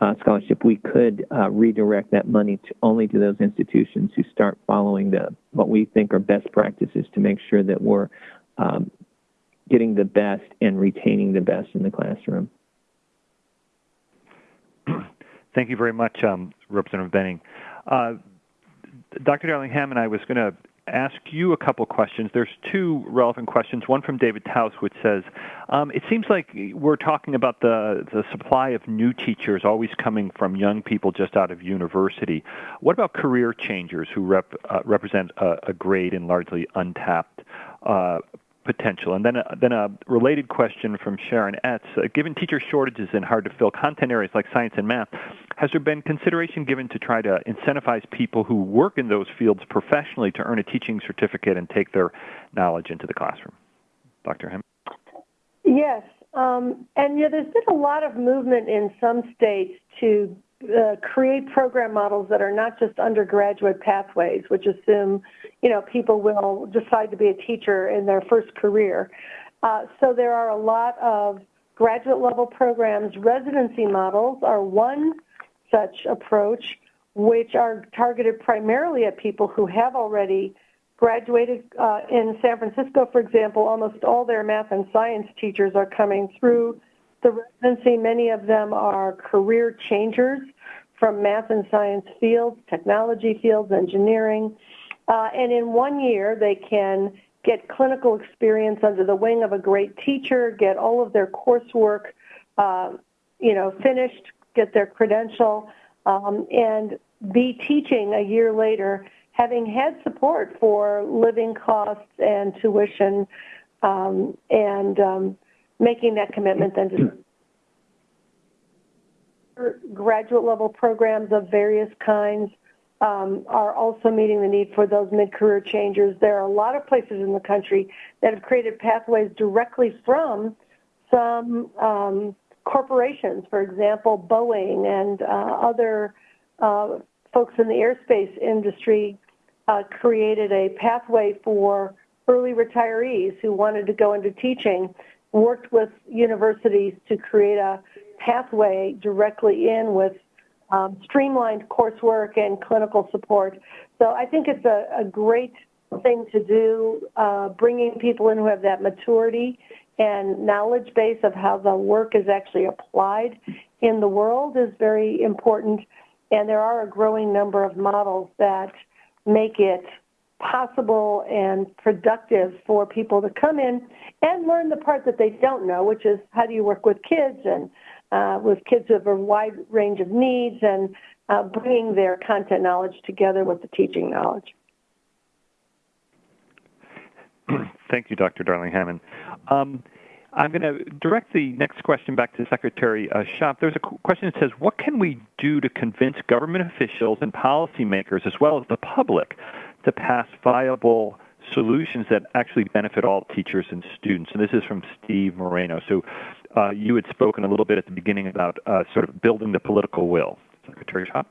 [SPEAKER 4] uh, scholarship, we could uh, redirect that money to only to those institutions who start following the what we think are best practices to make sure that we're um, getting the best and retaining the best in the classroom.
[SPEAKER 1] Thank you very much, um, Representative Behning. Uh, Dr. Darling-Hammond, I was going to ask you a couple questions. There's two relevant questions. One from David Taus, which says, um, "It seems like we're talking about the the supply of new teachers always coming from young people just out of university. What about career changers who rep, uh, represent a, a, great and largely untapped uh, potential? And then a, then a related question from Sharon Etz. Uh, given teacher shortages in hard to fill content areas like science and math, has there been consideration given to try to incentivize people who work in those fields professionally to earn a teaching certificate and take their knowledge into the classroom? Dr. Hem?
[SPEAKER 2] Yes. Um, and yeah, there's been a lot of movement in some states to uh, create program models that are not just undergraduate pathways, which assume, you know, people will decide to be a teacher in their first career. Uh, so there are a lot of graduate level programs. Residency models are one such approach, which are targeted primarily at people who have already graduated. Uh, in San Francisco, for example, almost all their math and science teachers are coming through the residency. Many of them are career changers from math and science fields, technology fields, engineering. Uh, and in one year, they can get clinical experience under the wing of a great teacher, get all of their coursework, uh, you know, finished, get their credential, um, and be teaching a year later, having had support for living costs and tuition, um, and um, making that commitment then to graduate level programs of various kinds um, are also meeting the need for those mid-career changers. There are a lot of places in the country that have created pathways directly from some um, corporations, for example, Boeing and uh, other uh, folks in the aerospace industry uh, created a pathway for early retirees who wanted to go into teaching, worked with universities to create a pathway directly in with um, streamlined coursework and clinical support. So I think it's a, a great thing to do. Uh, bringing people in who have that maturity and knowledge base of how the work is actually applied in the world is very important. And there are a growing number of models that make it possible and productive for people to come in and learn the part that they don't know, which is how do you work with kids and uh, with kids of a wide range of needs and uh, bringing their content knowledge together with the teaching knowledge.
[SPEAKER 1] Thank you, Dr. Darling Hammond. Um, I'm going to direct the next question back to Secretary uh, Schopp. There's a question that says, what can we do to convince government officials and policymakers, as well as the public, to pass viable solutions that actually benefit all teachers and students? And this is from Steve Moreno. So uh, you had spoken a little bit at the beginning about uh, sort of building the political will. Secretary Schopp?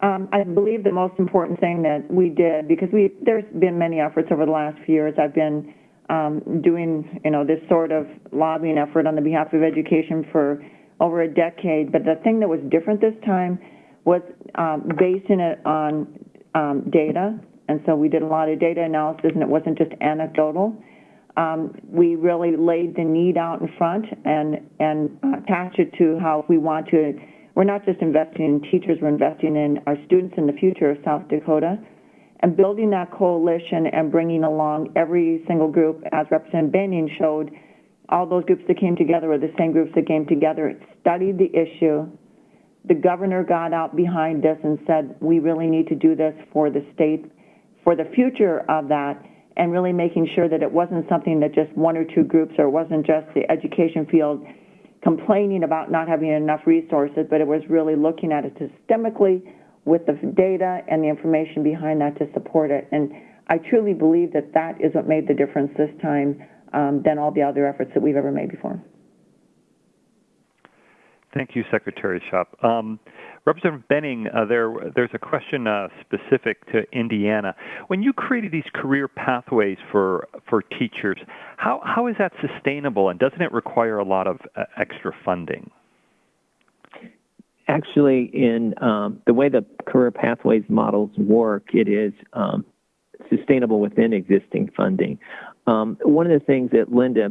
[SPEAKER 3] Um, I believe the most important thing that we did, because we there's been many efforts over the last few years. I've been um, doing, you know, this sort of lobbying effort on the behalf of education for over a decade. But the thing that was different this time was um, basing it on um, data. And so we did a lot of data analysis, and it wasn't just anecdotal. Um, we really laid the need out in front and and attached it to how we want to. We're not just investing in teachers; we're investing in our students in the future of South Dakota and building that coalition and bringing along every single group, as Representative Behning showed, all those groups that came together were the same groups that came together, studied the issue. The governor got out behind this and said, we really need to do this for the state, for the future of that, and really making sure that it wasn't something that just one or two groups or it wasn't just the education field complaining about not having enough resources, but it was really looking at it systemically with the data and the information behind that to support it. And I truly believe that that is what made the difference this time um, than all the other efforts that we've ever made before.
[SPEAKER 1] Thank you, Secretary Schopp. Um, Representative Behning, uh, there, there's a question uh, specific to Indiana. When you created these career pathways for for teachers, how how is that sustainable, and doesn't it require a lot of uh, extra funding?
[SPEAKER 4] actually, in um, the way the career pathways models work, it is um, sustainable within existing funding. Um, one of the things that Linda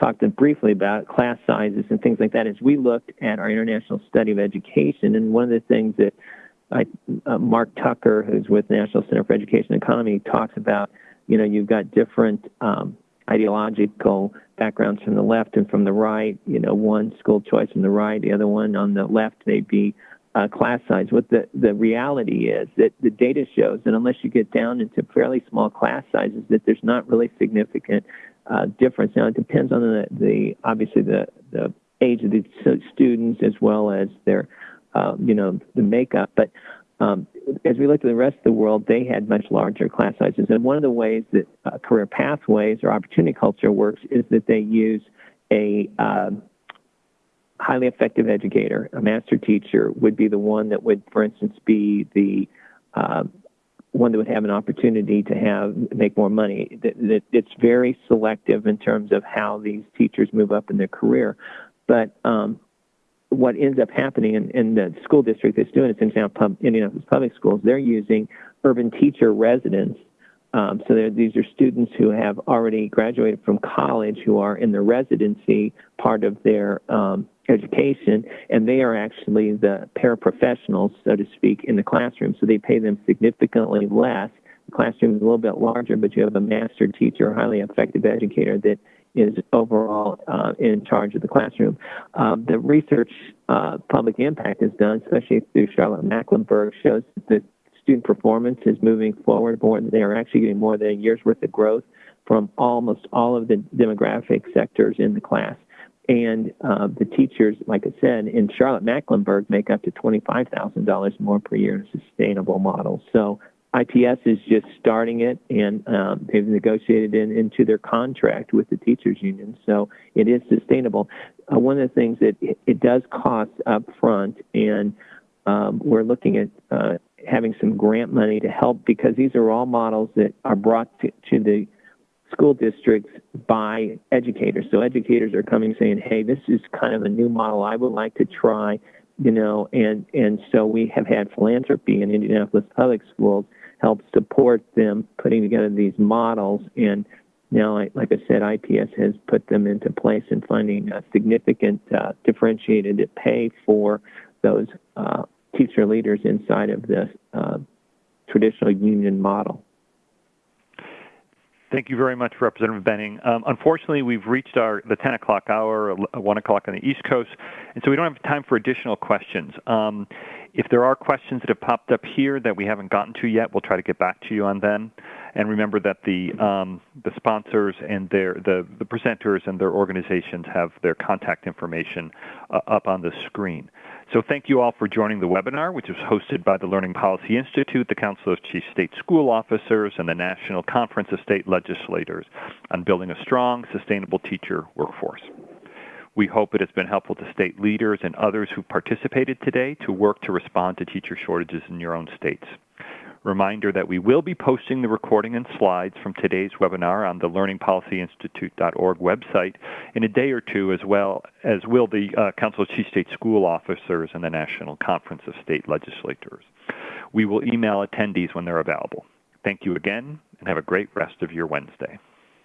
[SPEAKER 4] talked briefly about, class sizes and things like that, is we looked at our international study of education, and one of the things that I, uh, Mark Tucker, who's with National Center for Education and Economy, talks about, you know, you've got different um, ideological backgrounds from the left and from the right. You know, one school choice from the right, the other one on the left may be uh, class size. What the, the reality is that the data shows that unless you get down into fairly small class sizes, that there's not really significant uh, difference. Now, it depends on the, the obviously the, the age of the students as well as their, uh, you know, the makeup. But um, as we looked at the rest of the world, they had much larger class sizes. And one of the ways that uh, career pathways or opportunity culture works is that they use a uh, highly effective educator. A master teacher would be the one that would, for instance, be the uh, one that would have an opportunity to have make more money. It's very selective in terms of how these teachers move up in their career. But um, what ends up happening in, in the school district that's doing it, in Indianapolis Public Schools, they're using urban teacher residents. Um, so these are students who have already graduated from college who are in the residency part of their um, education, and they are actually the paraprofessionals, so to speak, in the classroom. So they pay them significantly less. The classroom is a little bit larger, but you have a master teacher, a highly effective educator that is overall uh, in charge of the classroom. Um, the research uh, public impact is done, especially through Charlotte Mecklenburg, shows that student performance is moving forward more. They are actually getting more than a year's worth of growth from almost all of the demographic sectors in the class. And uh, the teachers, like I said, in Charlotte Mecklenburg make up to $25,000 more per year in a sustainable model. So IPS is just starting it, and um, they've negotiated in, into their contract with the teachers union, so it is sustainable. Uh, one of the things that it, it, does cost up front, and um, we're looking at uh, having some grant money to help because these are all models that are brought to, to the school districts by educators. So educators are coming saying, "Hey, this is kind of a new model I would like to try." You know, and and so we have had philanthropy in Indianapolis Public Schools help support them putting together these models. And now, like I said, IPS has put them into place and finding a significant uh, differentiated pay for those uh, teacher leaders inside of the uh, traditional union model.
[SPEAKER 1] Thank you very much, Representative Behning. Um, unfortunately, we've reached our the 10 o'clock hour, 1 o'clock on the East Coast, and so we don't have time for additional questions. Um, if there are questions that have popped up here that we haven't gotten to yet, we'll try to get back to you on them. And remember that the um, the sponsors and their the, the presenters and their organizations have their contact information uh, up on the screen. So thank you all for joining the webinar, which was hosted by the Learning Policy Institute, the Council of Chief State School Officers, and the National Conference of State Legislators on building a strong, sustainable teacher workforce. We hope it has been helpful to state leaders and others who participated today to work to respond to teacher shortages in your own states. Reminder that we will be posting the recording and slides from today's webinar on the learningpolicyinstitute.org website in a day or two, as well as will the uh, Council of Chief State School Officers and the National Conference of State Legislators. We will email attendees when they're available. Thank you again, and have a great rest of your Wednesday.